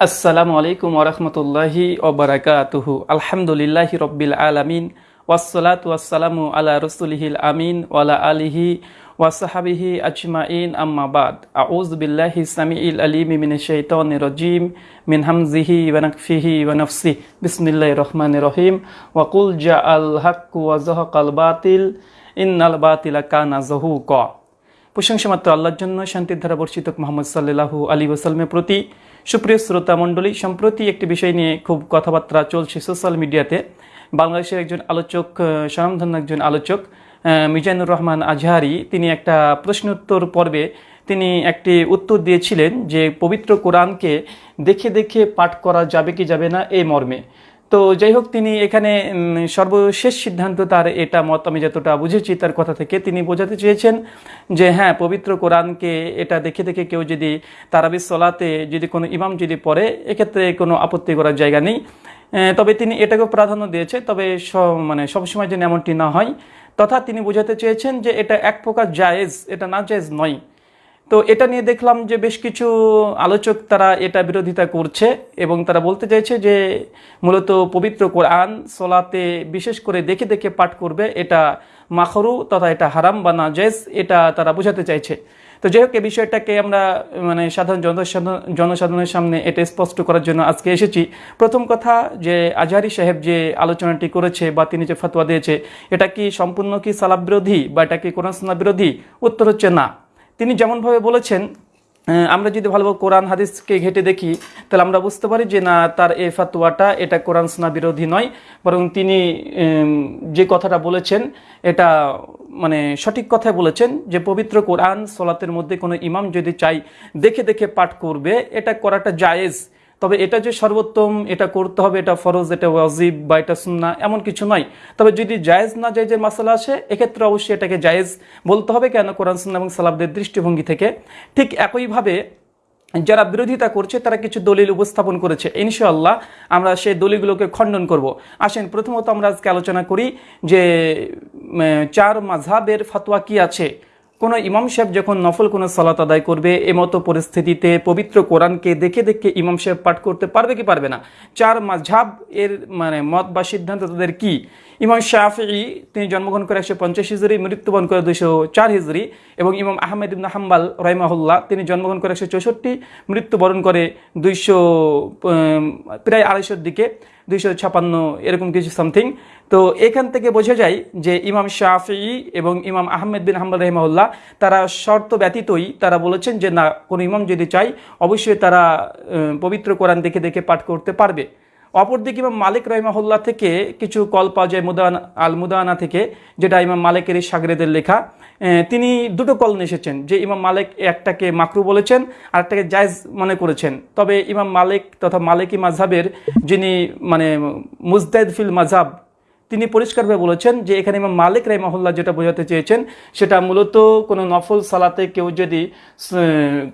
আসসালামু আলাইকুম ওরহমতুল্লাহি ওবরাকাতুহু আলহামদুলিল্লাহি রব্বিল আলামিন ওয়াসসালাতু ওয়াসসালামু আলা রসুলিহিল আমিন ওয়ালা আলিহি ওয়াসাহাবিহি আজমাইন আম্মা বাদ আউযু বিল্লাহি সামিইল আলিমি মিনাশ শাইতানির রাজিম মিন হামজিহি ওয়া নাকফিহি ওয়া নাফসি বিসমিল্লাহির রহমানির রহিম ওয়া কুল জাআল হাক্কু ওয়া যাহাকাল বাতিল ইন্নাল বাতিলা কানা যাহুকা প্রশংসা মাত্র আল্লাহর জন্য শান্তির ধারা বর্ষিত মোহাম্মদ সাল্লাহু আলী ওসাল্লামের প্রতি সুপ্রিয় শ্রোতা মণ্ডলী, সম্প্রতি একটি বিষয় নিয়ে খুব কথাবার্তা চলছে সোশ্যাল মিডিয়াতে। বাংলাদেশের একজন আলোচক স্বনামধন্য একজন আলোচক মিজানুর রহমান আজহারি, তিনি একটা প্রশ্নোত্তর পর্বে তিনি একটি উত্তর দিয়েছিলেন যে, পবিত্র কোরআনকে দেখে দেখে পাঠ করা যাবে কি যাবে না এই মর্মে। তো যাই হোক তিনি এখানে সর্বশেষ সিদ্ধান্ত তার এটা মত, আমি যতটা বুঝেছি তার কথা থেকে তিনি বোঝাতে চেয়েছেন যে হ্যাঁ পবিত্র কোরআনকে এটা দেখে দেখে কেউ যদি তারাবির সলাতে যদি কোনো ইমাম যদি পড়ে, এক্ষেত্রে কোনো আপত্তি করার জায়গা নেই। তবে তিনি এটাকেও প্রাধান্য দিয়েছে, তবে মানে সবসময় যেন এমনটি না হয়। তথা তিনি বোঝাতে চেয়েছেন যে, এটা এক প্রকার জায়েজ, এটা না জায়েজ নয়। তো এটা নিয়ে দেখলাম যে বেশ কিছু আলোচক তারা এটা বিরোধিতা করছে এবং তারা বলতে চাইছে যে মূলত পবিত্র কোরআন সোলাতে বিশেষ করে দেখে দেখে পাঠ করবে, এটা মাখরু তথা এটা হারাম বা নাজেজ এটা তারা বোঝাতে চাইছে। তো যাই হোক, এই বিষয়টাকে আমরা মানে সাধারণ জনসাধারণ, জনসাধারণের সামনে এটা স্পষ্ট করার জন্য আজকে এসেছি। প্রথম কথা যে আজহারি সাহেব যে আলোচনাটি করেছে বা তিনি যে ফতোয়া দিয়েছে, এটা কি সম্পূর্ণ কি সালাব বিরোধী বা এটা কি কোরআন বিরোধী? উত্তর হচ্ছে না। তিনি যেমনভাবে বলেছেন আমরা যদি ভালোভাবে কোরআন হাদিসকে ঘেটে দেখি, তাহলে আমরা বুঝতে পারি যে না, তার এ ফাতুয়াটা এটা কোরআন সোনা বিরোধী নয়, বরং তিনি যে কথাটা বলেছেন, এটা মানে সঠিক কথাই বলেছেন যে পবিত্র কোরআন সলাতের মধ্যে কোনো ইমাম যদি চাই, দেখে দেখে পাঠ করবে, এটা করাটা জায়েজ। তবে এটা যে সর্বোত্তম, এটা করতে হবে, এটা ফরজ, এটা ওয়াজিব বা এটা সুন্না এমন কিছু নয়। তবে যদি জায়েজ না জায়েজের মাসালা আসে, এক্ষেত্রে অবশ্যই এটাকে জায়েজ বলতে হবে কেন কোরআন সুন্না এবং সালাবদের দৃষ্টিভঙ্গি থেকে ঠিক একইভাবে যারা বিরোধিতা করছে, তারা কিছু দলিল উপস্থাপন করেছে। ইনশাআল্লাহ আমরা সেই দলিলগুলোকে খণ্ডন করব। আসেন, প্রথমত আমরা আজকে আলোচনা করি যে চার মাঝহাবের ফতোয়া কি আছে? কোনো ইমাম সাহেব যখন নফল কোনো সালাত আদায় করবে এমতো পরিস্থিতিতে পবিত্র কোরআনকে দেখে দেখে ইমাম সাহেব পাঠ করতে পারবে কি পারবে না? চার মাঝহাব এর মানে মত বা সিদ্ধান্ত তাদের কি? ইমাম শাফি তিনি জন্মগ্রহণ করে একশো পঞ্চাশ হিজড়ি মৃত্যুবরণ করে দুইশো চার হিজড়ি এবং ইমাম আহমেদ ইবনা হাম্বাল রহিমাহুল্লাহ, তিনি জন্মগ্রহণ করে একশো চৌষট্টি, মৃত্যুবরণ করে দুইশো প্রায় আড়াইশোর দিকে, দুইশো ছাপান্ন, এরকম কিছু সামথিং তো এখান থেকে বোঝা যায় যে ইমাম শাফি এবং ইমাম আহমেদ বিন হাম্বাল রহমাউল্লাহ তারা শর্ত ব্যতীতই তারা বলেছেন যে না, কোনো ইমাম যদি চাই অবশ্যই তারা পবিত্র কোরআন দেখে দেখে পাঠ করতে পারবে। অপরদিকে ইমাম মালিক রহিমাহুল্লাহ থেকে কিছু কল পাওয়া যায় মুদান, আল মুদানা থেকে, যেটা ইমাম মালিকের সাগরেদের লেখা। তিনি দুটো কল এসেছেন, যে ইমাম মালিক একটাকে মাকরু বলেছেন আর একটাকে জায়জ মনে করেছেন। তবে ইমাম মালিক তথা মালিকি মাঝহাবের যিনি মানে মুজদাইদ ফিল মাঝহাব তিনি পরিষ্কারভাবে বলেছেন যে এখানে ইমাম মালিক রাইমাহুল্লাহ যেটা বোঝাতে চেয়েছেন, সেটা মূলত কোনো নফল সালাতে কেউ যদি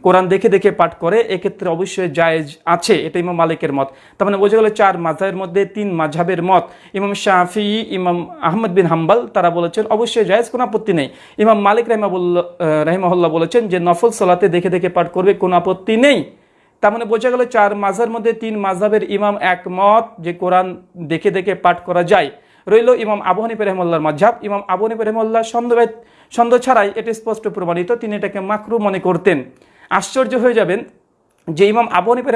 কোরআন দেখে দেখে পাঠ করে, এক্ষেত্রে অবশ্যই জায়েজ আছে, এটা ইমাম মালিকের মত। তার মানে বোঝা গেল চার মাঝহের মধ্যে তিন মাঝহাবের মত। ইমাম শাফি, ইমাম আহমদ বিন হাম্বাল, তারা বলেছেন অবশ্যই জায়েজ, কোনো আপত্তি নেই। ইমাম মালিক রাহিমাবুল্লাহ রাহিমাহুল্লাহ বলেছেন যে নফল সালাতে দেখে দেখে পাঠ করবে, কোনো আপত্তি নেই। তার মানে বোঝা গেল চার মাঝের মধ্যে তিন মাঝহের ইমাম একমত যে কোরআন দেখে দেখে পাঠ করা যায়। রইল ইমাম আবু হানিফ রহমল্লার মাঝহাব ইমাম আবু হানিফ সন্দেহ সন্দেহ ছাড়াই এটি স্পষ্ট প্রমাণিত, তিনি এটাকে মাকরু মনে করতেন। আশ্চর্য হয়ে যাবেন যে ইমাম আবু হানিফ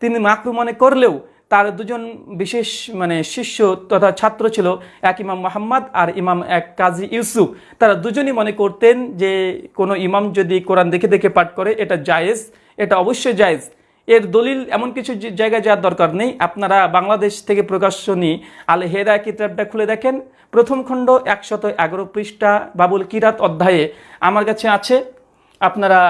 তিনি মাকরু মনে করলেও তার দুজন বিশেষ মানে শিষ্য তথা ছাত্র ছিল এক ইমাম মোহাম্মদ আর ইমাম এক কাজী ইউসুফ। তারা দুজনই মনে করতেন যে কোনো ইমাম যদি কোরআন দেখে দেখে পাঠ করে, এটা জায়েজ, এটা অবশ্যই জায়েজ। দলিল এমন কিছু জায়গায় যাওয়ার দরকার নেই। আপনারা বাংলাদেশ থেকে প্রকাশনী আল হেরা কিতাবটা খুলে দেখেন। প্রথম খণ্ড একশত এগারো পৃষ্ঠা বাবুল কিরাত অধ্যায়ে আমার কাছে আছে। আপনারা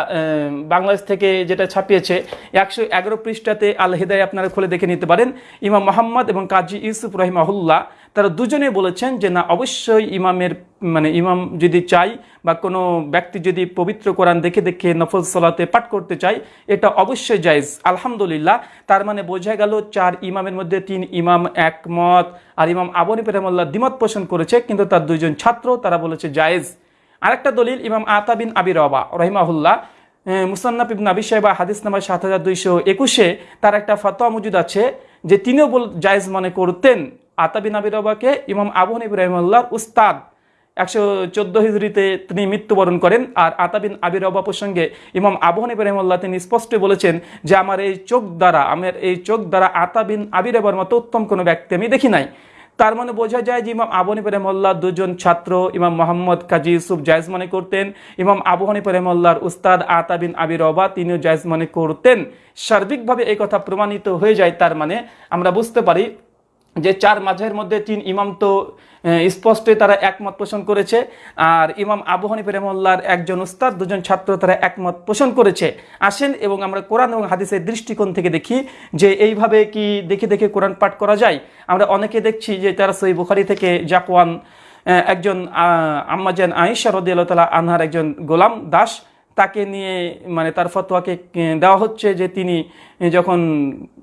বাংলাদেশ থেকে যেটা ছাপিয়েছে, একশো এগারো পৃষ্ঠাতে আল হেদায় আপনারা খুলে দেখে নিতে পারেন। ইমাম মোহাম্মদ এবং কাজী ইউসুফ রহিমাহুল্লাহ তারা দুজনে বলেছেন যে, না, অবশ্যই ইমামের মানে ইমাম যদি চাই বা কোনো ব্যক্তি যদি পবিত্র কোরআন দেখে দেখে নফল সালাতে পাঠ করতে চায়, এটা অবশ্যই জায়েজ। আলহামদুলিল্লাহ। তার মানে বোঝা গেল চার ইমামের মধ্যে তিন ইমাম একমত। আর ইমাম আবনী পেরামল্লাহ দ্বিমত পোষণ করেছে, কিন্তু তার দুইজন ছাত্র, তারা বলেছে জায়েজ। আরেকটা দলিল, ইমাম আতা বিন আবি রবা রহিমাহুল্লাহ মুসান্নাফ ইবন আবি সাহেবা হাদিস নাম্বার সাত হাজার দুইশো একুশে তার একটা ফতোয়া মজুদ আছে যে, তিনিও বল, জায়েজ মনে করতেন। আতাবিন আবি রবাকে ইমাম আবু হানিফ রহমাল্লাহর উস্তাদ। একশো চোদ্দ হিজড়িতে তিনি মৃত্যুবরণ করেন আর আতাবিন আবির রবা প্রসঙ্গে ইমাম আবু হানিফ রহমাল্লাহ তিনি স্পষ্ট বলেছেন যে, আমার এই চোখ দ্বারা, আমার এই চোখ দ্বারা আতাবিন আবির রবার মতো উত্তম কোনো ব্যক্তি আমি দেখি নাই। তার মানে বোঝা যায় যে, ইমাম আবু হানিফ রহমল্লাহ দুজন ছাত্র, ইমাম মোহাম্মদ কাজী ইউসুফ জায়জ মনে করতেন। ইমাম আবু হানিফ রহমল্লাহর উস্তাদ আতাবিন আবির রবা তিনিও জায়জ মনে করতেন। সার্বিকভাবে এই কথা প্রমাণিত হয়ে যায়, তার মানে আমরা বুঝতে পারি যে চার মাঝের মধ্যে তিন ইমাম তো স্পষ্টই তারা একমত পোষণ করেছে। আর ইমাম আবু হানিফ রহমল্লার একজন উস্তাদ, দুজন ছাত্র তারা একমত পোষণ করেছে। আসেন এবং আমরা কোরআন এবং হাদিসের দৃষ্টিকোণ থেকে দেখি যে এইভাবে কি দেখে দেখে কোরআন পাঠ করা যায়। আমরা অনেকে দেখছি যে তারা সই বুখারি থেকে জাকওয়ান একজন আম্মাজান আয়েশা রদিয়াল তালা আনহার একজন গোলাম দাস তাকে নিয়ে মানে তার ফতোয়াকে দেওয়া হচ্ছে যে তিনি যখন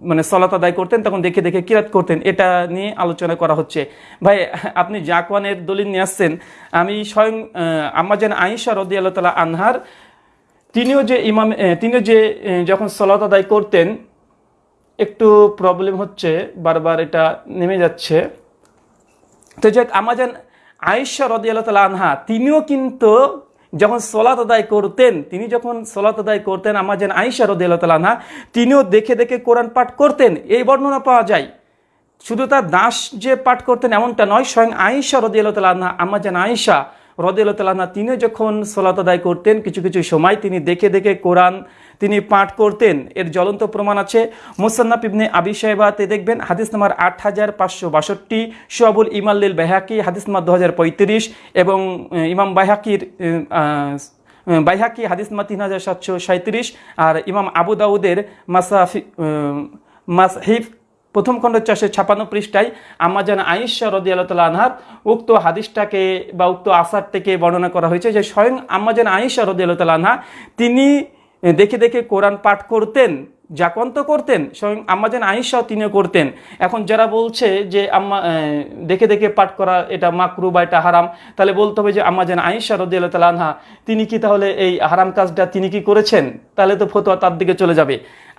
মানে সলাত আদায় করতেন, তখন দেখে দেখে কিরাত করতেন। এটা নিয়ে আলোচনা করা হচ্ছে। ভাই, আপনি জাকওয়ানের দলিল নিয়ে আসছেন। আমি স্বয়ং আম্মাজান আয়েশা রদিয়াল তালা আনহার, তিনিও যে ইমাম তিনিও যে যখন সলাত আদায় করতেন, একটু প্রবলেম হচ্ছে, বারবার এটা নেমে যাচ্ছে। তো যাক আমাজান আয়েশা রদিয়াল তালা আনহা, তিনিও কিন্তু যখন সোলাত আদায় করতেন, তিনি যখন সোলাত আদায় করতেন আমার যেন আইসা দেলতালানা তিনিও দেখে দেখে কোরআন পাঠ করতেন। এই বর্ণনা পাওয়া যায়। শুধু তার দাস যে পাঠ করতেন এমনটা নয়, স্বয়ং আইসার রদিয়াল্লাহ আমার যেন আইসা রদিয়াল্লাহ তিনি যখন সলাত আদায় করতেন, কিছু কিছু সময় তিনি দেখে দেখে কোরআন তিনি পাঠ করতেন। এর জ্বলন্ত প্রমাণ আছে। মুসান্নাফ ইবনে আবি সাহেবাতে দেখবেন, হাদিস নাম্বার আট হাজার পাঁচশো বাষট্টি সোয়াবুল ইমাল্লিল বেহাকি হাদিস নাম্বার দু হাজার পঁয়ত্রিশ এবং ইমাম বাহাকির বাইহাকি, হাদিস নাম্বার তিন হাজার সাতশো সাঁত্রিশ আর ইমাম আবু দাউদের মাসাফি মাসহিফ প্রথম খণ্ড চারশো ছাপান্ন পৃষ্ঠায় আমাজান আইসা রদি আল্লাহ আনহার উক্ত হাদিসটাকে বা উক্ত আসার থেকে বর্ণনা করা হয়েছে যে স্বয়ং আমাজান আইসা রদি আল্লাহ আনহা, তিনি দেখে দেখে কোরআন পাঠ করতেন। জাকন করতেন, স্বয়ং আম্মাজান আইসাও তিনিও করতেন। এখন যারা বলছে যে আম্মা দেখে দেখে পাঠ করা এটা মাকরু বা এটা হারাম, তাহলে বলতে হবে যে আম্মাজান আইসা রদিয়াল তালানহা তিনি কি তাহলে এই হারাম কাজটা তিনি কি করেছেন? তাহলে তো ফতোয়া তার দিকে চলে যাবে।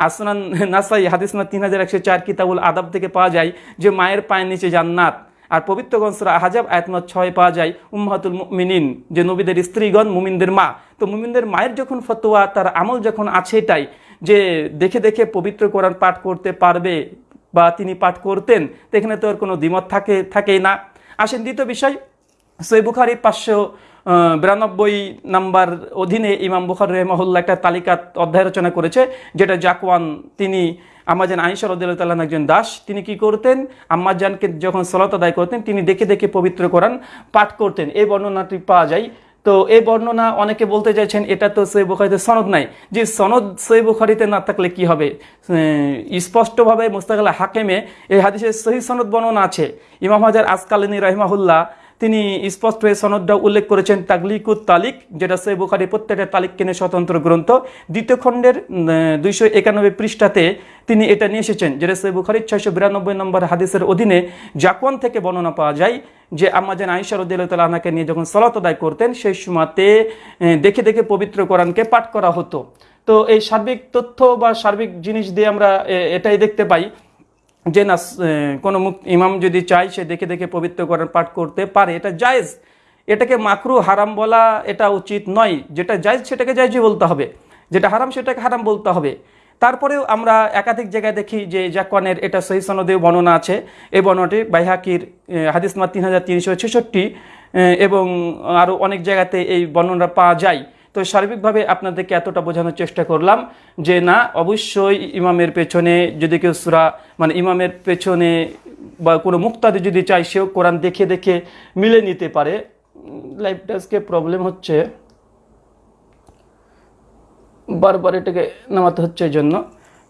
আসনান নাসাই হাদিসনা তিন হাজার একশো চার কিতাবুল আদাব থেকে পাওয়া যায় যে মায়ের পায়ের নিচে জান্নাত। আর পবিত্র গনসরা হাজাব আয়তমত ছয় পাওয়া যায় উম্মাতুল মিনিন যে নবীদের স্ত্রীগণ, মুমিনদের মা। তো মুমিনদের মায়ের যখন ফতোয়া, তার আমল যখন আছে এটাই যে দেখে দেখে পবিত্র কোরআন পাঠ করতে পারবে বা তিনি পাঠ করতেন, তো এখানে তো আর কোনো দ্বিমত থাকে, থাকেই না। আসেন দ্বিতীয় বিষয় সৈ বুখারি পাঁচশো বিরানব্বই নাম্বার অধীনে ইমাম বুখার রহমহল্লা একটা তালিকা অধ্যায় রচনা করেছে, যেটা জাকওয়ান, তিনি আম্মাজান আইসা রদুল্লাহ একজন দাস, তিনি কি করতেন? আম্মাজানকে যখন সলত আদায় করতেন, তিনি দেখে দেখে পবিত্র কোরআন পাঠ করতেন। এই বর্ণনাটি পাওয়া যায় তো এই বর্ণনা অনেকে বলতে চাইছেন, এটা তো সই বুখারিতে সনদ নাই। যে সনদ সই বুখারিতে না থাকলে কি হবে? স্পষ্টভাবে মুস্তাকাল হাকেমে এই হাদিসের সহি সনদ বর্ণনা আছে। ইমাম হাজার আসকালিনী রহমাহুল্লাহ তিনি স্পষ্ট হয়ে সনদটা উল্লেখ করেছেন তাগলিকুত তালিক, যেটা সে বুখারি প্রত্যেকটা তালিক কেনে স্বতন্ত্র গ্রন্থ। দ্বিতীয় খণ্ডের দুইশো একানব্বই পৃষ্ঠাতে তিনি এটা নিয়ে এসেছেন, যেটা সে বুখারির ছয়শো বিরানব্বই নম্বর হাদিসের অধীনে জাকওয়ান থেকে বর্ণনা পাওয়া যায় যে আমাজেন আইসার উদ্দিল্লাহকে নিয়ে যখন সলাত আদায় করতেন, সেই সময়তে দেখে দেখে পবিত্র কোরআনকে পাঠ করা হতো। তো এই সার্বিক তথ্য বা সার্বিক জিনিস দিয়ে আমরা এটাই দেখতে পাই যে না কোনো ইমাম যদি চায়, সে দেখে দেখে পবিত্র করার পাঠ করতে পারে। এটা জায়েজ। এটাকে মাকরু, হারাম বলা এটা উচিত নয়। যেটা জায়জ, সেটাকে জায়জই বলতে হবে। যেটা হারাম, সেটাকে হারাম বলতে হবে। তারপরেও আমরা একাধিক জায়গায় দেখি যে জাকওয়ানের এটা সহি সনদে বর্ণনা আছে। এই বর্ণনাটি বাইহাকির হাদিসমা তিন হাজার তিনশো ছেষট্টি এবং আরও অনেক জায়গাতে এই বর্ণনা পাওয়া যায়। তো সার্বিকভাবে আপনাদেরকে এতটা বোঝানোর চেষ্টা করলাম যে না, অবশ্যই ইমামের পেছনে যদি কেউ সুরা মানে ইমামের পেছনে বা কোনো মুক্তাদি যদি চাই সেও কোরআন দেখে দেখে মিলে নিতে পারে। লাইফটা আজকে প্রবলেম হচ্ছে। বারবার এটাকে নামাতে হচ্ছে এই জন্য।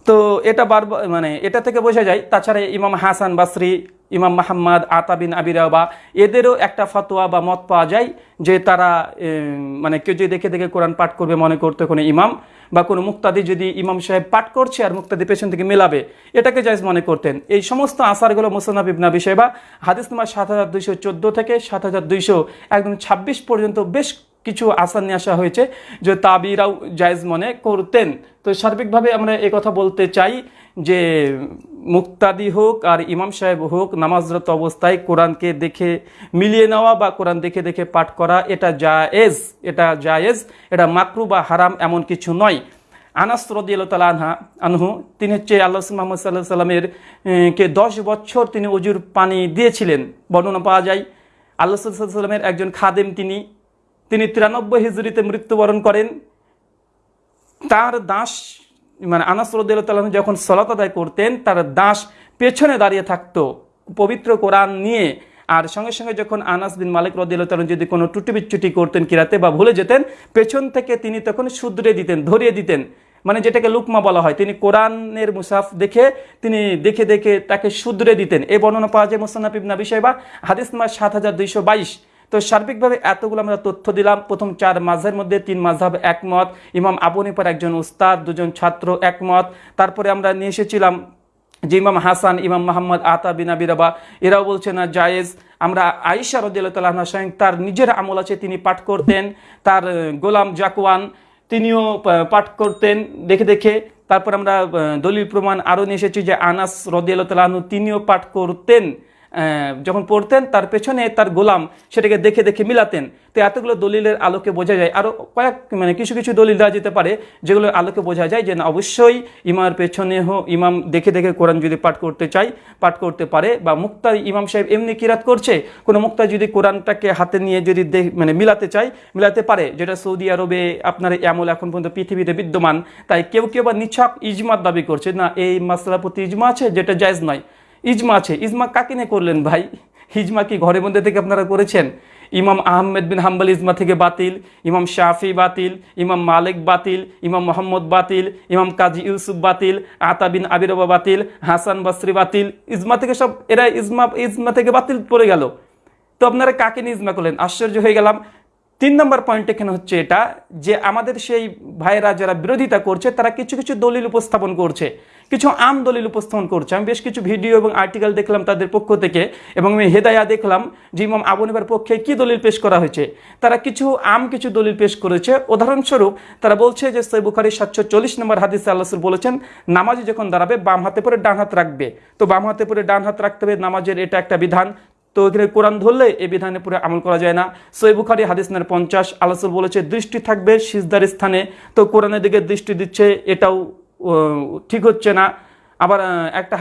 তো এটা বারবার মানে এটা থেকে বোঝা যায়, তাছাড়া ইমাম হাসান বাসরি ইমাম মাহমদ আতাবিন আবিরাবা এদেরও একটা ফতোয়া বা মত পাওয়া যায় যে তারা মানে কেউ যদি দেখে দেখে কোরআন পাঠ করবে, মনে করতে কোনো ইমাম বা কোনো মুক্তাদি যদি ইমাম সাহেব পাঠ করছে আর মুক্তাদি পেছন থেকে মেলাবে, এটাকে জায়জ মনে করতেন। এই সমস্ত আসারগুলো মুসানাব ইবনা বিষয় বা হাদিস নম্বর সাত হাজার দুইশো চোদ্দ থেকে সাত হাজার দুইশো, একদম ছাব্বিশ পর্যন্ত বেশ কিছু আসার নিয়ে আসা হয়েছে, যে তাবিরাও জায়েজ মনে করতেন। তো সার্বিকভাবে আমরা কথা বলতে চাই যে মুক্তাদি হোক আর ইমাম সাহেব হোক নামাজরত অবস্থায় কোরআনকে দেখে মিলিয়ে নেওয়া বা কোরআন দেখে দেখে পাঠ করা, এটা জায়েজ এটা জায়েজ, এটা মাকরু বা হারাম এমন কিছু নয়। আনাস রদিয়াল আনহা, আনহু, তিনি হচ্ছে আল্লাহ মোহাম্মদ সাল্লাহ সাল্লামের কে দশ বছর তিনি অজুর পানি দিয়েছিলেন, বর্ণনা পাওয়া যায়। আল্লাহ সাল্লামের একজন খাদেম তিনি। তিনি তিরানব্বই হিজুরিতে মৃত্যুবরণ করেন। তার দাস মানে আনাস রদুল্লাহ যখন সলাত আদায় করতেন, তার দাস পেছনে দাঁড়িয়ে থাকতো। পবিত্র কোরআন নিয়ে। আর সঙ্গে সঙ্গে যখন আনাস বিন মালিক রদুল্লাহ যদি কোনো টুটি বিচ্ছুটি করতেন, কিরাতে বা ভুলে যেতেন, পেছন থেকে তিনি তখন শুধরে দিতেন, ধরিয়ে দিতেন। মানে যেটাকে লুকমা বলা হয়, তিনি কোরআনের মুসাফ দেখে, তিনি দেখে দেখে তাকে শুধরে দিতেন। এই বর্ণনা পাওয়া যায় মোসান্নাফ বিষয় বা হাদিস নাম্বার সাত হাজার দুইশো বাইশ। তো সার্বিকভাবে এতগুলো আমরা তথ্য দিলাম। প্রথম চার মাঝের মধ্যে তিন মাঝহাব একমত। ইমাম আবু নিপার একজন উস্তাদ, দুজন ছাত্র একমত। তারপরে আমরা নিয়ে এসেছিলাম যে ইমাম হাসান, ইমাম মোহাম্মদ আতা বিনা বিরাবা এরাও বলছে না, জায়েজ। আমরা আয়েশা রদিল্লাহ স্বয়ং তার নিজের আমল আছে, তিনি পাঠ করতেন। তার গোলাম জাকুয়ান তিনিও পাঠ করতেন, দেখে দেখে। তারপর আমরা দলিল প্রমাণ আরও নিয়ে এসেছি যে আনাস রদিয়ালতালাহনু তিনিও পাঠ করতেন। যখন পড়তেন, তার পেছনে তার গোলাম সেটাকে দেখে দেখে মিলাতেন। তো এতগুলো দলিলের আলোকে বোঝা যায় আরও কয়েক মানে কিছু কিছু দলিল দেওয়া যেতে পারে, যেগুলোর আলোকে বোঝা যায় যে না, অবশ্যই ইমার পেছনে হো, ইমাম দেখে দেখে কোরআন যদি পাঠ করতে চাই পাঠ করতে পারে, বা মুক্তা ইমাম সাহেব এমনি কিরাত করছে, কোনো মুক্তা যদি কোরআনটাকে হাতে নিয়ে যদি মানে মিলাতে চাই মিলাতে পারে, যেটা সৌদি আরবে আপনার এমন এখন পর্যন্ত পৃথিবীতে বিদ্যমান। তাই কেউ কেউ বা নিছক ইজমার দাবি করছে, না, এই মাসলার প্রতি ইজমা আছে, যেটা জায়জ নয়। ইজমা আছে। ইজমা কাকে নিয়ে করলেন ভাই? ইজমা কি ঘরের মধ্যে থেকে আপনারা করেছেন? ইমাম আহমেদ বিন হাম্বল ইজমা থেকে বাতিল, ইমাম শাফি বাতিল, ইমাম মালিক বাতিল, ইমাম মোহাম্মদ বাতিল, ইমাম কাজী ইউসুফ বাতিল, আতা বিন আবিরবা বাতিল, হাসান বাসরি বাতিল। ইজমা থেকে সব, এরা ইজমা ইজমা থেকে বাতিল পড়ে গেল। তো আপনারা কাকে নিয়ে ইজমা করলেন? আশ্চর্য হয়ে গেলাম। তিন নম্বর পয়েন্ট এখানে হচ্ছে এটা যে আমাদের সেই ভাইরা যারা বিরোধিতা করছে, তারা কিছু কিছু দলিল উপস্থাপন করছে। কিছু আম দলিল উপস্থাপন করছে। আমি বেশ কিছু ভিডিও এবং আর্টিকেল দেখলাম তাদের পক্ষ থেকে এবং আমি হেদায়া দেখলাম যে ইমাম আবনিবার পক্ষে কি দলিল পেশ করা হয়েছে। তারা কিছু আম, কিছু দলিল পেশ করেছে। উদাহরণস্বরূপ, তারা বলছে যে সৈ বুখারি সাতশো চল্লিশ নম্বর হাদিসে আল্লাহ বলেছেন, নামাজে যখন দাঁড়াবে, বাম হাতে পরে ডান হাত রাখবে। তো বাম হাতে পরে ডান হাত রাখতে হবে, নামাজের এটা একটা বিধান। তো এখানে কোরআন ধরলে এই বিধানে পুরো আমল করা যায় না। সই হাদিস নার পঞ্চাশ আলাসুল বলেছে, দৃষ্টি থাকবে সিজদার স্থানে। তো কোরআনের দিকে দৃষ্টি দিচ্ছে, এটাও ঠিক হচ্ছে না। আবার একটা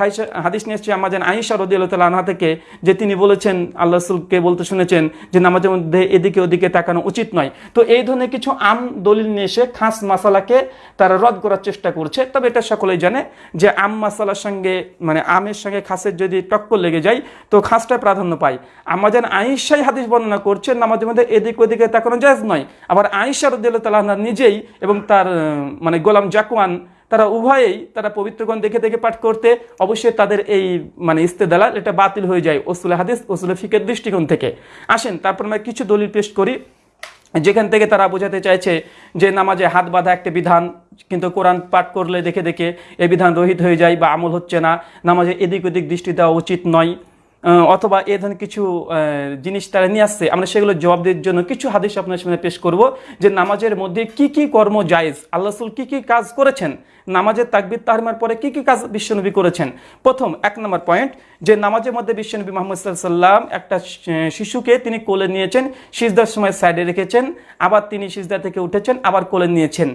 হাদিস নিয়ে এসছে আমাদের আইসা রদি আল্লাহ আনহা থেকে, যে তিনি বলেছেন, আল্লাহ রসুলকে বলতে শুনেছেন, যে নামাজের মধ্যে এদিকে ওদিকে তাকানো উচিত নয়। তো এই ধরনের কিছু আম দলিল নিয়ে এসে খাস মাসালাকে তারা রদ করার চেষ্টা করছে। তবে এটা সকলেই জানে যে আম মাসালার সঙ্গে মানে আমের সঙ্গে খাসের যদি টক্কর লেগে যায়, তো খাসটা প্রাধান্য পায়। আমাদের আইসাই হাদিস বর্ণনা করছে নামাজের মধ্যে এদিক ওদিকে তাকানো জায়জ নয়। আবার আইসা রদিল্লাহ তালাহ নিজেই এবং তার মানে গোলাম জাকুয়ান তারা উভয়েই তারা পবিত্রগণ দেখে দেখে পাঠ করতে, অবশ্যই তাদের এই মানে ইস্তেদালাল এটা বাতিল হয়ে যায় ওসুল হাদিস ওসুল ফিকের দৃষ্টিকোণ থেকে। আসেন, তারপর আমরা কিছু দলিল পেশ করি। যেখান থেকে তারা বোঝাতে চাইছে যে নামাজে হাত বাঁধা একটা বিধান, কিন্তু কোরআন পাঠ করলে দেখে দেখে এ বিধান রহিত হয়ে যায় বা আমল হচ্ছে না, নামাজে এদিক ওদিক দৃষ্টি দেওয়া উচিত নয়। অথবা এ ধরনের কিছু জিনিস তারা নিয়ে আসছে, আমরা সেগুলো জবাব দেওয়ার জন্য কিছু হাদিস আপনার সামনে পেশ করব যে নামাজের মধ্যে কি কি কর্ম জায়েজ, আল্লাহ রসুল কি কি কাজ করেছেন নামাজের তাকবির তাহমার পরে কি কি কাজ বিশ্বনবী করেছেন? প্রথম, এক নম্বর পয়েন্ট যে নামাজের মধ্যে বিশ্বনবী মোহাম্মদ সাল্লাম একটা শিশুকে তিনি কোলে নিয়েছেন, সিজদার সময় সাইডে রেখেছেন, আবার তিনি সিজদা থেকে উঠেছেন, আবার কোলে নিয়েছেন।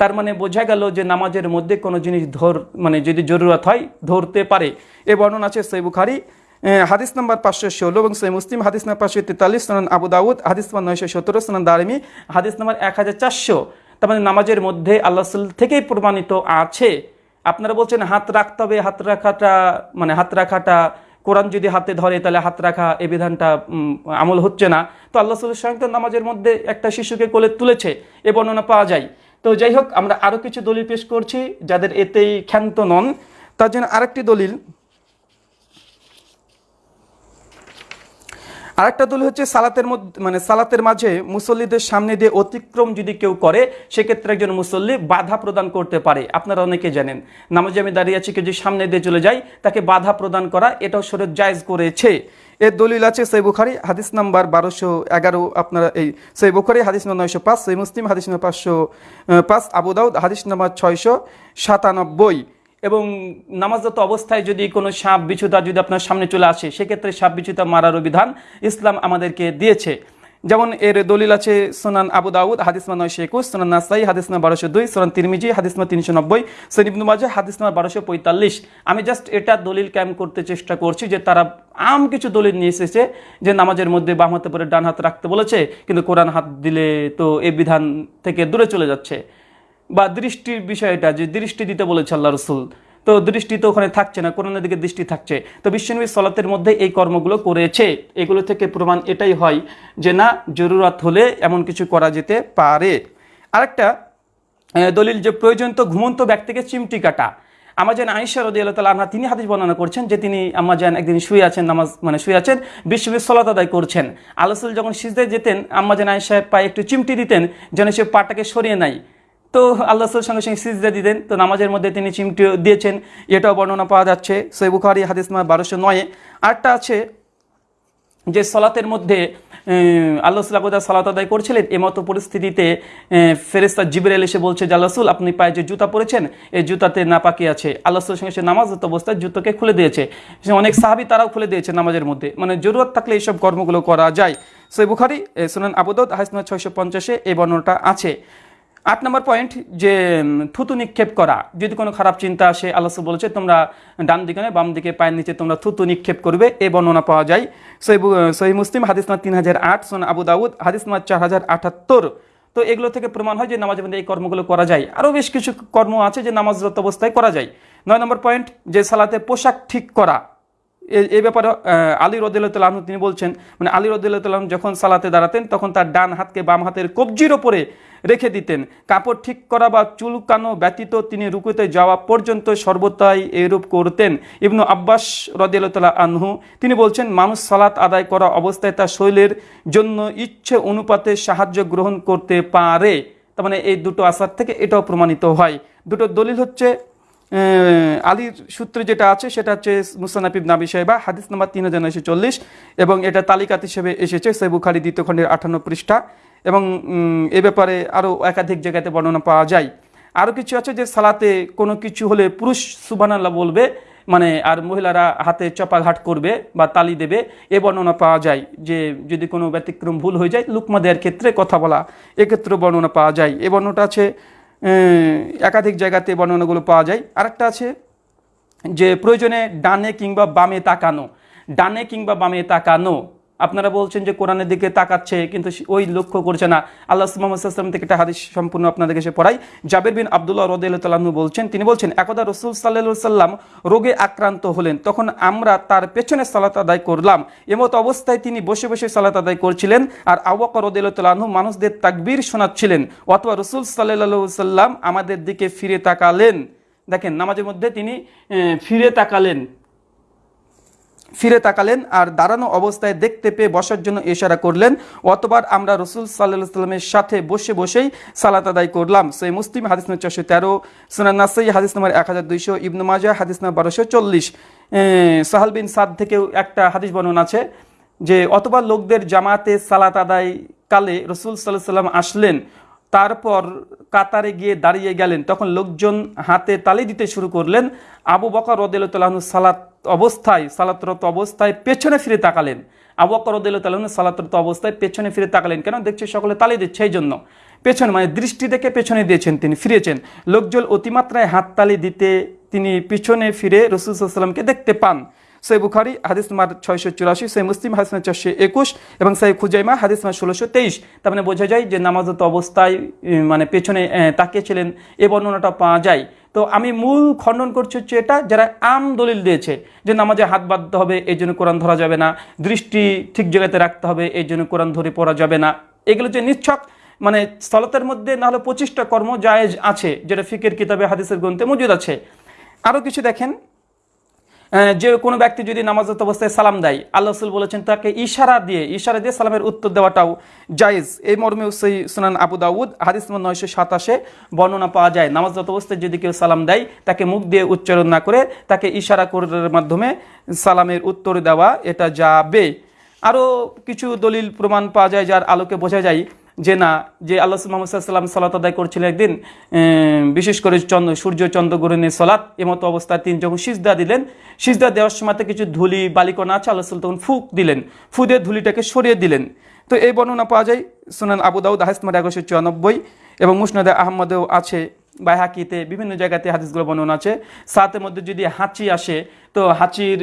তার মানে বোঝা গেল যে নামাজের মধ্যে কোনো জিনিস ধর মানে যদি জরুরত হয়, ধরতে পারে। এ বর্ণনা আছে সৈ বুখারি হাদিস নাম্বার পাঁচশো ষোলো এবং সৈ মুসলিম, হাদিস নাম্বার পাঁচশো তেতাল্লিশ, সনান আবু দাউদ, হাদিস নাম্বার নয়শো সতেরো, সনান দারিমি হাদিস নাম্বার এক হাজার চারশো। তার মানে নামাজের মধ্যে আল্লাহ থেকেই প্রমাণিত আছে। আপনারা বলছেন হাত রাখতে হবে, হাত রাখাটা মানে হাত রাখাটা, কোরআন যদি হাতে ধরে তাহলে হাত রাখা এই বিধানটা আমল হচ্ছে না। তো আল্লাহ রসুল তো নামাজের মধ্যে একটা শিশুকে কোলে তুলেছে, এ বর্ণনা পাওয়া যায়। তো যাই হোক, আমরা আরও কিছু দলিল পেশ করছি, যাদের এতেই ক্ষান্ত নন। তার জন্য আরেকটি দলিল আরেকটা দলিল হচ্ছে সালাতের মধ্যে মানে সালাতের মাঝে মুসল্লিদের সামনে দিয়ে অতিক্রম যদি কেউ করে, সেক্ষেত্রে একজন মুসল্লি বাধা প্রদান করতে পারে। আপনারা অনেকে জানেন, নামাজে আমি দাঁড়িয়ে আছি, কেউ যদি সামনে দিয়ে চলে যাই তাকে বাধা প্রদান করা, এটাও শরীর জায়েজ করেছে। এর দলিল আছে সই বুখারি, হাদিস নাম্বার বারোশো এগারো, আপনারা এই সই বুখারি, হাদিস নম্বর নয়শো পাঁচ সই মুসলিম, হাদিস নম্বর পাঁচশো পাঁচ, আবু দাউদ, হাদিস নাম্বার ছয়শো সাতানব্বই। এবং নামাজরত অবস্থায় যদি কোনো সাপ বিছুতা যদি আপনার সামনে চলে আসে, সেক্ষেত্রে সাপ বিছুতা মারারও বিধান ইসলাম আমাদেরকে দিয়েছে। যেমন এর দলিল আছে সোনান আবু দাউদ, হাদিস মা নয়শো একুশ, সোনান নাসাই, হাদিস না বারোশো দুই, সোনান তিরমিজি, হাদিস মা তিনশো নব্বই সনিবনু মাজা হাদিস না বারোশো পঁয়তাল্লিশ। আমি জাস্ট এটা দলিল ক্যাম্প করতে চেষ্টা করছি যে তারা আম কিছু দলিল নিয়ে এসেছে যে নামাজের মধ্যে বাম হাতে পরে ডান হাত রাখতে বলেছে, কিন্তু কোরআন হাত দিলে তো এই বিধান থেকে দূরে চলে যাচ্ছে। বা দৃষ্টির বিষয়টা, যে দৃষ্টি দিতে বলেছে আল্লাহ রসুল। তো দৃষ্টি তো ওখানে থাকছে না, কোরআনের দিকে দৃষ্টি থাকছে। তো বিশ্বনবী সলাতের মধ্যে এই কর্মগুলো করেছে। এগুলো থেকে প্রমাণ এটাই হয় যে না, জরুরত হলে এমন কিছু করা যেতে পারে। আরেকটা দলিল যে প্রয়োজন তো ঘুমন্ত ব্যক্তিকে চিমটি কাটা। আমাজান আয়েশা রদি আল্লাহ তালা তিনি হাদিস বর্ণনা করছেন যে তিনি আম্মাজান একদিন শুয়ে আছেন, নামাজ মানে শুয়ে আছেন বিশ্ববিদ সলাত আদায় করছেন। আলসুল যখন সিজদায় যেতেন আম্মাজান আয়েশার পায়ে একটু চিমটি দিতেন, যেন সে পাটাকে সরিয়ে নাই তো আল্লাহ সঙ্গে সঙ্গে সিজদা দিতেন। তো নামাজের মধ্যে তিনি চিমটি দিয়েছেন, এটাও বর্ণনা পাওয়া যাচ্ছে। সৈ বুখারি, হাদিস নাম্বার বারোশো নয়ে আরেকটা আছে যে সলাতের মধ্যে আল্লাহ সাল্লাহ সালাত আদায় করছিলেন এমতো পরিস্থিতিতে ফেরেস্তা জিবরেল এসে বলছে, যে আল্লাহ আপনি পায়ে যে জুতা পরেছেন, এই জুতাতে নাপাকি আছে। আল্লাহ সঙ্গে সে নামাজ অবস্থায় জুতোকে খুলে দিয়েছে। অনেক সাহাবি তারাও খুলে দিয়েছে নামাজের মধ্যে। মানে জরুরত থাকলে এইসব কর্মগুলো করা যায়। সৈ বুখারি সুনান আবুদত হাসনা ছয়শো পঞ্চাশে এই বর্ণনাটা আছে। আট নম্বর পয়েন্ট যে থুতু নিক্ষেপ করা। যদি কোনো খারাপ চিন্তা আসে, আল্লাহ বলেছে, তোমরা ডান দিকে নয়, বাম দিকে পায়ের নিচে তোমরা থুতু নিক্ষেপ করবে, এ বর্ণনা পাওয়া যায়। সহি মুসলিম, হাদিস নাম্বার তিন হাজার আট সোন আবু দাউদ, হাদিস নাম্বার চার হাজার আটাত্তর। তো এগুলো থেকে প্রমাণ হয় যে, নামাজের মধ্যে এই কর্মগুলো করা যায়। আরও বেশ কিছু কর্ম আছে যে, নামাজরত অবস্থায় করা যায়। নয় নম্বর পয়েন্ট যে সালাতে পোশাক ঠিক করা। এই ব্যাপারে আলী রদুল্লাহ তিনি বলছেন মানে আলী রদুল্লাহ যখন সালাতে দাঁড়াতেন, তখন তার ডান হাতকে বাম হাতের কবজির ওপরে রেখে দিতেন। কাপড় ঠিক করা বা চুলকানো ব্যতীত তিনি রুকুতে যাওয়া পর্যন্ত সর্বদাই এরূপ করতেন। ইবনু আব্বাস রদিয়াল্লাহ আনহু তিনি বলছেন, মানুষ সালাত আদায় করা অবস্থায় তার শৈলের জন্য ইচ্ছে অনুপাতে সাহায্য গ্রহণ করতে পারে। তার মানে এই দুটো আসার থেকে এটাও প্রমাণিত হয়। দুটো দলিল হচ্ছে আলীর সূত্রে যেটা আছে, সেটা হচ্ছে মুসানাফিব নাবি সাহেবা হাদিস নাম্বার তিন হাজার নয়শো চল্লিশ, এবং এটা তালিকাত হিসেবে এসেছে সেবুখারি দ্বিতীয় খণ্ডের আঠান্ন পৃষ্ঠা, এবং এ ব্যাপারে আরও একাধিক জায়গাতে বর্ণনা পাওয়া যায়। আরও কিছু আছে যে সালাতে কোনো কিছু হলে পুরুষ সুবানাল্লাহ বলবে মানে আর মহিলারা হাতে চপাঘাট করবে বা তালি দেবে, এ বর্ণনা পাওয়া যায়। যে যদি কোনো ব্যতিক্রম ভুল হয়ে যায়, লুকমা দেওয়ার ক্ষেত্রে কথা বলা এক্ষেত্রে বর্ণনা পাওয়া যায়। এ বর্ণনাটা আছে একাধিক জায়গাতে বর্ণনাগুলো পাওয়া যায়। আরেকটা আছে যে প্রয়োজনে ডানে কিংবা বামে তাকানো। ডানে কিংবা বামে তাকানো। আপনারা বলছেন যে কোরআনের দিকে তাকাচ্ছে, কিন্তু ওই লক্ষ্য করছে না। আল্লাহ মোহাম্মদ থেকে একটা হাদিস সম্পূর্ণ আপনাদেরকে সে পড়াই। জাবের বিন আবদুল্লাহ রদাহ বলছেন, তিনি বলছেন, একদা রসুল সাল্লাহ সাল্লাম রোগে আক্রান্ত হলেন, তখন আমরা তার পেছনে সালাত আদায় করলাম। এমত অবস্থায় তিনি বসে বসে সালাত আদায় করছিলেন আর আওয়াক রদাহ মানুষদের তাকবীর শোনাচ্ছিলেন। অথবা রসুল সাল্লাহ সাল্লাম আমাদের দিকে ফিরে তাকালেন। দেখেন, নামাজের মধ্যে তিনি ফিরে তাকালেন। ফিরে তাকালেন আর দাঁড়ানো অবস্থায় দেখতে পেয়ে বসার জন্য ইশারা করলেন, অতবার আমরা রসুল সাল্লাহ সাল্লামের সাথে বসে বসেই সালাত আদায় করলাম। সেই মুসলিম, হাদিস নম্বর চারশো তেরো, সুনান নাসাই, হাদিস নম্বর এক হাজার দুইশো, ইবনু মাজা হাদিস নম্বর বারোশো চল্লিশ। সাহাল বিন সাদ থেকেও একটা হাদিস বর্ণনা আছে যে, অতবার লোকদের জামাতে সালাত আদায় কালে রসুল সাল্লাহ সাল্লাম আসলেন, তারপর কাতারে গিয়ে দাঁড়িয়ে গেলেন। তখন লোকজন হাতে তালি দিতে শুরু করলেন। আবু বকর রদিল্লাহনু সালাত অবস্থায়, সালাতরত অবস্থায় পেছনে ফিরে তাকালেন। আবু বকর তালন সালাতরত অবস্থায় পেছনে ফিরে তাকালেন। কেন? দেখছে সকলে তালি দিচ্ছে, এই জন্য। পেছনে মানে দৃষ্টি দেখে পেছনে দিয়েছেন তিনি, ফিরেছেন। লোকজন অতিমাত্রায় হাততালি দিতে তিনি পিছনে ফিরে রসুল সাল্লামকে দেখতে পান। সৈ বুখারি হাদিস নাম্বার ছয়শো চুরাশি সৈ মুসলিম হাদিস নাম্বার চারশো একুশ এবং সৈ খুজাইমা হাদিস নাম্বার ষোলোশো তেইশ। তার মানে বোঝা যায় যে নামাজত অবস্থায় মানে পেছনে তাকিয়েছিলেন, এ বর্ণনাটা পাওয়া যায়। তো আমি মূল খণ্ডন করছি হচ্ছে এটা, যারা আম দলিল দিয়েছে যে নামাজে হাত বাঁধতে হবে এই জন্য কোরআন ধরা যাবে না। দৃষ্টি ঠিক জায়গাতে রাখতে হবে এই জন্য কোরআন ধরে পড়া যাবে না। এগুলো যে নিচ্ছক মানে স্থলতের মধ্যে নাহলে পঁচিশটা কর্ম জায়েজ আছে, যেটা ফিকের কিতাবে, হাদিসের গ্রন্থে মজুদ আছে। আরও কিছু দেখেন। যে কোনো ব্যক্তি যদি নামাজত অবস্থায় সালাম দেয়, আল্লাহ রসুল বলেছেন তাকে ইশারা দিয়ে ইশারা দিয়ে সালামের উত্তর দেওয়াটাও জায়েজ। এই মর্মে সেই সুনান আবু দাউদ, হাদিস নয়শো সাতাশে বর্ণনা পাওয়া যায় নামাজত অবস্থায় যদি কেউ সালাম দেয়, তাকে মুখ দিয়ে উচ্চারণ না করে, তাকে ইশারা করার মাধ্যমে সালামের উত্তর দেওয়া এটা যাবে। আরও কিছু দলিল প্রমাণ পাওয়া যায়, যার আলোকে বোঝা যায় যে না, যে আল্লাহ মোহাম্মদ সাল্লাম সালাত আদায় করছিলেন একদিন বিশেষ করে চন্দ্র সূর্য চন্দ্র গ্রহণের সলাৎ এমতো অবস্থায় তিনি যখন সিজদা দিলেন, সিজদা দেওয়ার সময় কিছু ধুলি, বালিকণা আছে, আল্লাহ তখন ফুক দিলেন, ফু দিয়ে ধুলিটাকে সরিয়ে দিলেন। তো এই বর্ণনা পাওয়া যায় সুনান আবু দাউদ হাসমার এগারোশো চুরানব্বই এবং মুসনাদে আহমদেও আছে বা হাকিতে বিভিন্ন জায়গাতে হাদিসগুলো বর্ণনা আছে। সাতের মধ্যে যদি হাঁচি আসে, তো হাঁচির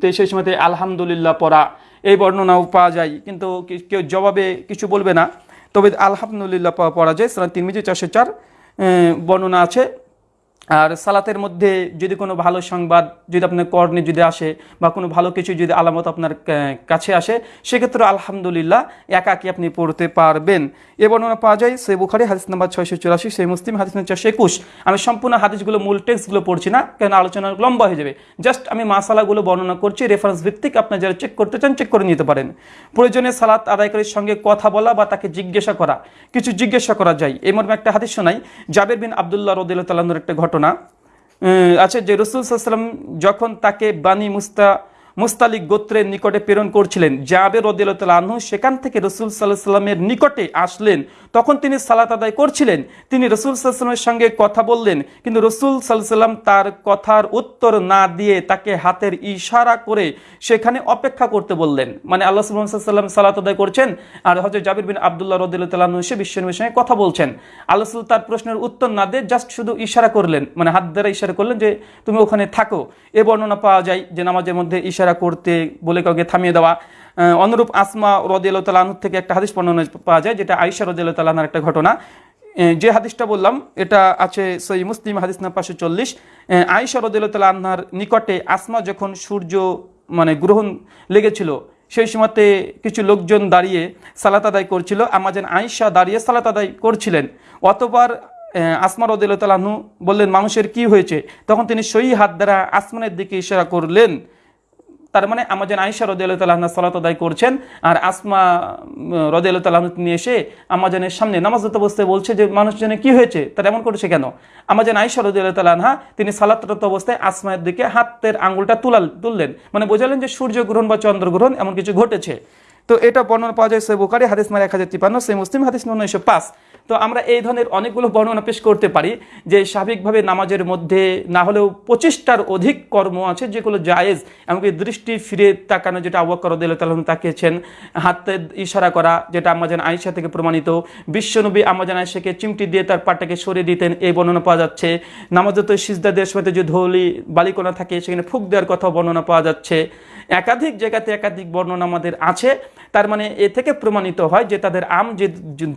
তে সেই সময়তে আলহামদুলিল্লাহ পড়া, এই বর্ণনাও পাওয়া যায়। কিন্তু কেউ জবাবে কিছু বলবে না। তবে আলহামদুলিল্লাহ পড়া যায় সালাম তিন চারশো চার বর্ণনা আছে। আর সালাতের মধ্যে যদি কোনো ভালো সংবাদ যদি আপনার কর্ণে যদি আসে বা কোনো ভালো কিছু যদি আলামত আপনার কাছে আসে, সেক্ষেত্রে আলহামদুলিল্লাহ একাকি আপনি পড়তে পারবেন। এ বর্ণনা পাওয়া যায় সে বুখারি, হাদিস নাম্বার ছয়শো চুরাশি সেই মুসলিম, হাদিস নাম্বার চারশো একুশ। আমি সম্পূর্ণ হাদিসগুলো, মূল টেক্সটগুলো পড়ছি না, কেন আলোচনা লম্বা হয়ে যাবে। জাস্ট আমি মাসালাগুলো বর্ণনা করছি রেফারেন্স ভিত্তিক আপনার যারা চেক করতে চান চেক করে নিতে পারেন। প্রয়োজনে সালাত আদায়কারীর সঙ্গে কথা বলা বা তাকে জিজ্ঞাসা করা, কিছু জিজ্ঞাসা করা যায়। মর্মে একটা হাদিস শোনাই, জাবের বিন আবদুল্লাহ রদিল্লাহ তাল্লাহর একটা ঘটনা উম, আছে যে রসুল সাল্লাম যখন তাকে বানি মুস্তা মুস্তালিক গোত্রের নিকটে প্রেরণ করছিলেন। জাবের রদিল্লাহ আনহু সেখান থেকে রসুল সাল্লাহ সাল্লামের নিকটে আসলেন। তখন তিনি সালাত আদায় করছিলেন। তিনি রসুল সাল্লামের সঙ্গে কথা বললেন। কিন্তু রসুল সাল্লাহ সাল্লাম তার কথার উত্তর না দিয়ে তাকে হাতের ইশারা করে সেখানে অপেক্ষা করতে বললেন। মানে আল্লাহ সাল্লাম সালাত আদায় করছেন আর হজরত জাবির বিন আবদুল্লাহ রদুল্লাহ সে বিশ্বনবীর সঙ্গে কথা বলছেন। আল্লাহ তার প্রশ্নের উত্তর না দিয়ে জাস্ট শুধু ইশারা করলেন। মানে হাত দ্বারা ইশারা করলেন যে, তুমি ওখানে থাকো। এ বর্ণনা পাওয়া যায় যে, নামাজের মধ্যে ইশারা করতে বলে কাউকে থামিয়ে দেওয়া। অনুরূপ আসমা রদিয়াল তালাহ থেকে একটা হাদিস বর্ণনা পাওয়া যায়, যেটা আইসা রদিয়াল তালাহার একটা ঘটনা। যে হাদিসটা বললাম, এটা আছে সই মুসলিম, হাদিস না পাঁচশো চল্লিশ। আইসা রদিল্লা আনহার নিকটে আসমা যখন সূর্য মানে গ্রহণ লেগেছিল, সেই সময়তে কিছু লোকজন দাঁড়িয়ে সালাত আদায় করছিল। আমাজন আইসা দাঁড়িয়ে সালাত আদায় করছিলেন। অতবার আসমা রদিল্লাহু বললেন, মানুষের কি হয়েছে? তখন তিনি সই হাত দ্বারা আসমানের দিকে ইশারা করলেন। তার মানে আমাজন আইসা রদিয়াল্লাহ তাল্লাহ সালাত আদায় করছেন, আর আসমা রদিয়াল্লাহ তাল্লাহ নিয়ে এসে আমাজনের সামনে নামাজ অবস্থায় বলছে যে মানুষজনে কি হয়েছে, তার এমন করেছে কেন? আমাজন আইসা রদিয়াল্লাহ তাল্লাহা তিনি সালাতরত অবস্থায় আসমায়ের দিকে হাতের আঙুলটা তুলাল, তুললেন। মানে বোঝালেন যে সূর্যগ্রহণ বা চন্দ্রগ্রহণ এমন কিছু ঘটেছে। তো এটা বর্ণনা পাওয়া যায় সে বুকারি হাদিস মার এক হাজার তিপান্ন সে মুসলিম, হাদিস নম্বর নয়শো পাঁচ। তো আমরা এই ধরনের অনেকগুলো বর্ণনা পেশ করতে পারি যে স্বাভাবিকভাবে নামাজের মধ্যে না হলেও পঁচিশটার অধিক কর্ম আছে যেগুলো জায়েজ, এমনকি দৃষ্টি ফিরে তাকানো, যেটা আবুয়াক্কর রদিল্লাহ তাকিয়েছেন, হাতে ইশারা করা, যেটা আমাজান আয়েশা থেকে প্রমাণিত, বিশ্বনবী আমাজান আয়েশাকে চিমটি দিয়ে তার পাটাকে সরিয়ে দিতেন, এই বর্ণনা পাওয়া যাচ্ছে। নামাজত সিজদা দেওয়ার সময় যে ধৌলি বালিকোনা থাকে, সেখানে ফুক দেওয়ার কথা বর্ণনা পাওয়া যাচ্ছে। একাধিক জায়গাতে একাধিক বর্ণনা আমাদের আছে, তার মানে এ থেকে প্রমাণিত হয় যে তাদের আম যে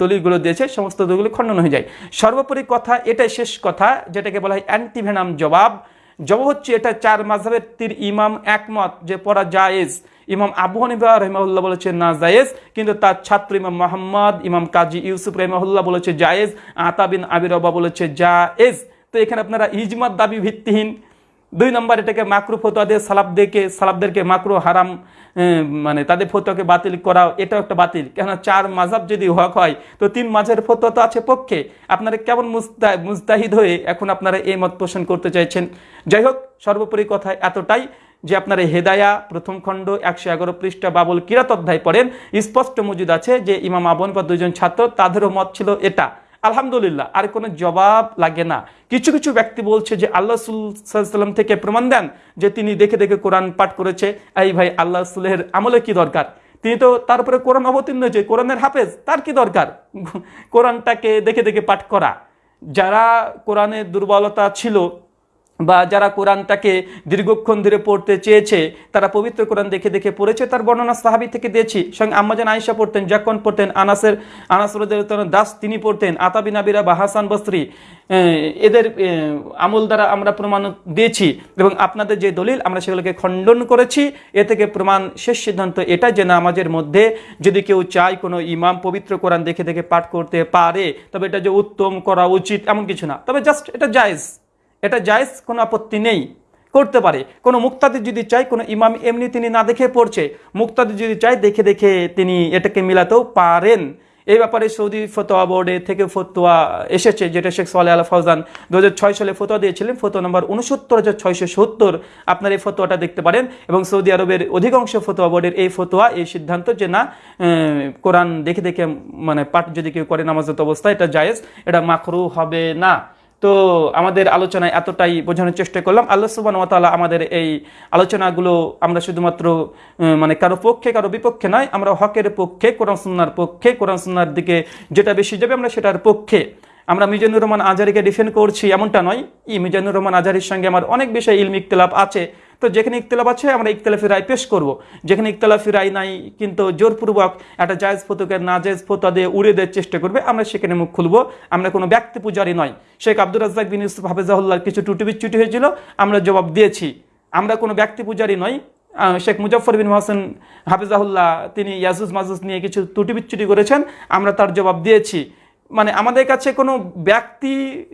দলিলগুলো দিয়েছে, সমস্ত দলিলগুলো খণ্ডন হয়ে যায়। সর্বোপরি কথা এটাই শেষ কথা, যেটাকে বলা হয় অ্যান্টিভেনাম জবাব। জবাব হচ্ছে এটা চার মাঝহের তীর ইমাম একমত যে পড়া জায়েজ। ইমাম আবু হানিফা রহিমাহুল্লাহ বলেছে না জায়েজ, কিন্তু তার ছাত্র ইমাম মোহাম্মদ, ইমাম কাজী ইউসুফ রহিমাহুল্লাহ বলেছে জায়েজ। আতাবিন আবির রবা বলেছে জায়েজ। তো এখানে আপনারা ইজমাত দাবি ভিত্তিহীন। দুই নম্বর এটাকে মাকরু ফতোয়া দিয়ে সালাবদেরকে সালাবদেরকে মাকরু হারাম মানে তাদের ফতোয়াকে বাতিল করা, এটাও একটা বাতিল। কেননা চার মাঝাব যদি হক হয়, তো তিন মাঝের ফতোয়া তো আছে পক্ষে। আপনারা কেমন মুস্তা মুস্তাহিদ হয়ে এখন আপনারা এই মত পোষণ করতে চাইছেন? যাই হোক, সর্বোপরি কথা এতটাই যে আপনারা হেদায়া, প্রথম খণ্ড, একশো এগারো পৃষ্ঠা বাবুল কিরাত অধ্যায় পড়েন। স্পষ্ট মজুদ আছে যে ইমাম আবন বা দুজন ছাত্র, তাদেরও মত ছিল এটা। আলহামদুলিল্লাহ, আর কোনো জবাব লাগে না। কিছু কিছু ব্যক্তি বলছে যে আল্লাহ সাল্লাম থেকে প্রমাণ দেন যে তিনি দেখে দেখে কোরআন পাঠ করেছে। এই ভাই, আল্লাহ সুলের আমলে কি দরকার? তিনি তো তারপরে কোরআন অবতীর্ণ হয়েছে কোরআনের হাফেজ, তার কি দরকার? কোরআনটাকে দেখে দেখে পাঠ করা। যারা কোরআনের দুর্বলতা ছিল বা যারা কোরআনটাকে দীর্ঘক্ষণ ধরে পড়তে চেয়েছে, তারা পবিত্র কোরআন দেখে দেখে পড়েছে, তার বর্ণনা সাহাবি থেকে দিয়েছি। সঙ্গে আম্মাজান আয়েশা পড়তেন, জাকন পড়তেন, আনাসের, আনাস দাস তিনি পড়তেন আতাবি নাবিরা বা হাসান বস্ত্রী এদের আমল দ্বারা আমরা প্রমাণ দিয়েছি এবং আপনাদের যে দলিল, আমরা সেগুলোকে খণ্ডন করেছি। এ থেকে প্রমাণ শেষ সিদ্ধান্ত এটা যে নামাজের মধ্যে যদি কেউ চায় কোনো ইমাম পবিত্র কোরআন দেখে দেখে পাঠ করতে পারে, তবে এটা যে উত্তম করা উচিত এমন কিছু না। তবে জাস্ট এটা জায়েজ। এটা জায়েজ, কোনো আপত্তি নেই। করতে পারে। কোনো মুক্তাদি যদি চাই কোনো ইমাম এমনি তিনি না দেখে পড়ছে মুক্তাদি যদি চাই দেখে দেখে তিনি এটাকে মিলাতেও পারেন। এই ব্যাপারে সৌদি ফতোয়া বোর্ডে থেকে ফতোয়া এসেছে, যেটা শেখ সোয়ালে আল ফৌজান দু সালে ফতোয়া দিয়েছিলেন, ফতোয়া নম্বর উনসত্তর হাজার ছয়শো সত্তর। আপনার এই ফতোয়াটা দেখতে পারেন এবং সৌদি আরবের অধিকাংশ ফতোয়া বোর্ডের এই ফতোয়া, এই সিদ্ধান্ত যে না কোরআন দেখে দেখে মানে পাঠ যদি কেউ করে নামাজত অবস্থায়, এটা জায়েজ, এটা মাকরু হবে না। তো আমাদের আলোচনায় এতটাই বোঝানোর চেষ্টা করলাম। আল্লাহ সুবান ওয়াতালা আমাদের এই আলোচনাগুলো আমরা শুধুমাত্র মানে কারও পক্ষে, কারও বিপক্ষে নয়, আমরা হকের পক্ষে, কোরআন সুন্নার পক্ষে, কোরআন সুন্নার দিকে যেটা বেশি যাবে আমরা সেটার পক্ষে। আমরা মিজানুর রহমান আজারিকে ডিফেন্ড করছি এমনটা নয়। ই মিজানুর রহমান আজারির সঙ্গে আমার অনেক বিষয়ে ইলমিক তেলাপ আছে। তো যেখানে ইকতলাফ আছে, আমরা ইকতলাফি রায় পেশ করব। যেখানে ইকতলাফি রায় নাই, কিন্তু জোরপূর্বক একটা জায়েজ ফতুকে না জায়েজ ফতোয়া দিয়ে উড়িয়ে দেওয়ার চেষ্টা করবে, আমরা সেখানে মুখ খুলবো। আমরা কোনো ব্যক্তি পূজারি নয়। শেখ আব্দুর রাজ্জাক বিন ইউসুফ হাফেজাহুল্লাহ কিছু টুটি বিচ্যুটি হয়েছিল, আমরা জবাব দিয়েছি। আমরা কোনো ব্যক্তি পূজারি নই। শেখ মুজফর বিন মহসেন হাফিজাহুল্লাহ, তিনি ইয়াজুজ মাজুজ নিয়ে কিছু ত্রুটি বিচ্যুটি করেছেন, আমরা তার জবাব দিয়েছি। মানে আমাদের কাছে কোনো ব্যক্তি,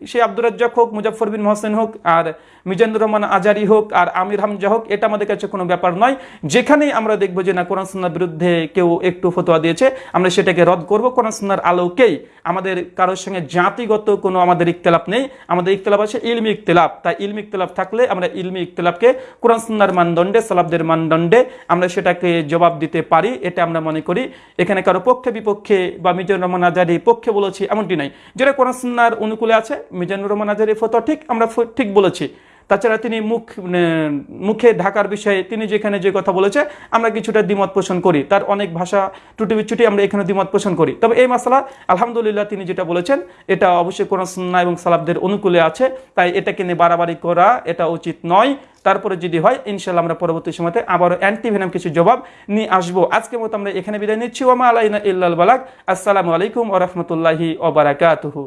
সে আব্দুর রাজ্জাক হোক মুজফর বিন মহসেন হোক, আর মিজানুর রহমান আজারি হোক, আর আমির হামজা হোক, এটা আমাদের কাছে কোনো ব্যাপার নয়। যেখানেই আমরা দেখব যে না, কোরআন সুন্নার বিরুদ্ধে কেউ একটু ফতোয়া দিয়েছে, আমরা সেটাকে রদ করব। কোরআন সুন্নার আলোকেই আমাদের কারোর সঙ্গে জাতিগত কোনো আমাদের ইকতলাপ নেই। আমাদের ইকতলাপ আছে ইলমি ইকতলাপ তাই ইলমি ইকতলাপ থাকলে আমরা ইলমি ইকতলাপকে কোরআন সুন্নার মানদণ্ডে সালাবদের মানদণ্ডে আমরা সেটাকে জবাব দিতে পারি, এটা আমরা মনে করি। এখানে কারও পক্ষে বিপক্ষে বা মিজানুর রহমান আজারি পক্ষে বলেছি এমনটি নাই। যেটা কোরআন সুন্নার অনুকূলে আছে, মিজানুর রহমান আজারি ফতোয়া ঠিক, আমরা ঠিক বলেছি। তাছাড়া তিনি মুখ মুখে ঢাকার বিষয়ে তিনি যেখানে যে কথা বলেছে, আমরা কিছুটা দ্বিমত পোষণ করি। তার অনেক ভাষা টুটি বিচ্ছুটি আমরা এখানে দ্বিমত পোষণ করি। তবে এই মশলা আলহামদুলিল্লাহ, তিনি যেটা বলেছেন, এটা অবশ্যই কোরআন সুন্নাহ এবং সালাবদের অনুকূলে আছে। তাই এটাকে নিয়ে বাড়াবাড়ি করা, এটা উচিত নয়। তারপরে যদি হয় ইনশাল্লাহ আমরা পরবর্তী সময়তে আবারও অ্যান্টিভেনাম কিছু জবাব নিয়ে আসব। আজকের মতো আমরা এখানে বিদায় নিচ্ছি। ওমা আলাইনা ইল্লাল বালাক আসসালামু আলাইকুম ও ওরহমতুল্লাহি ওবারাকাতুহু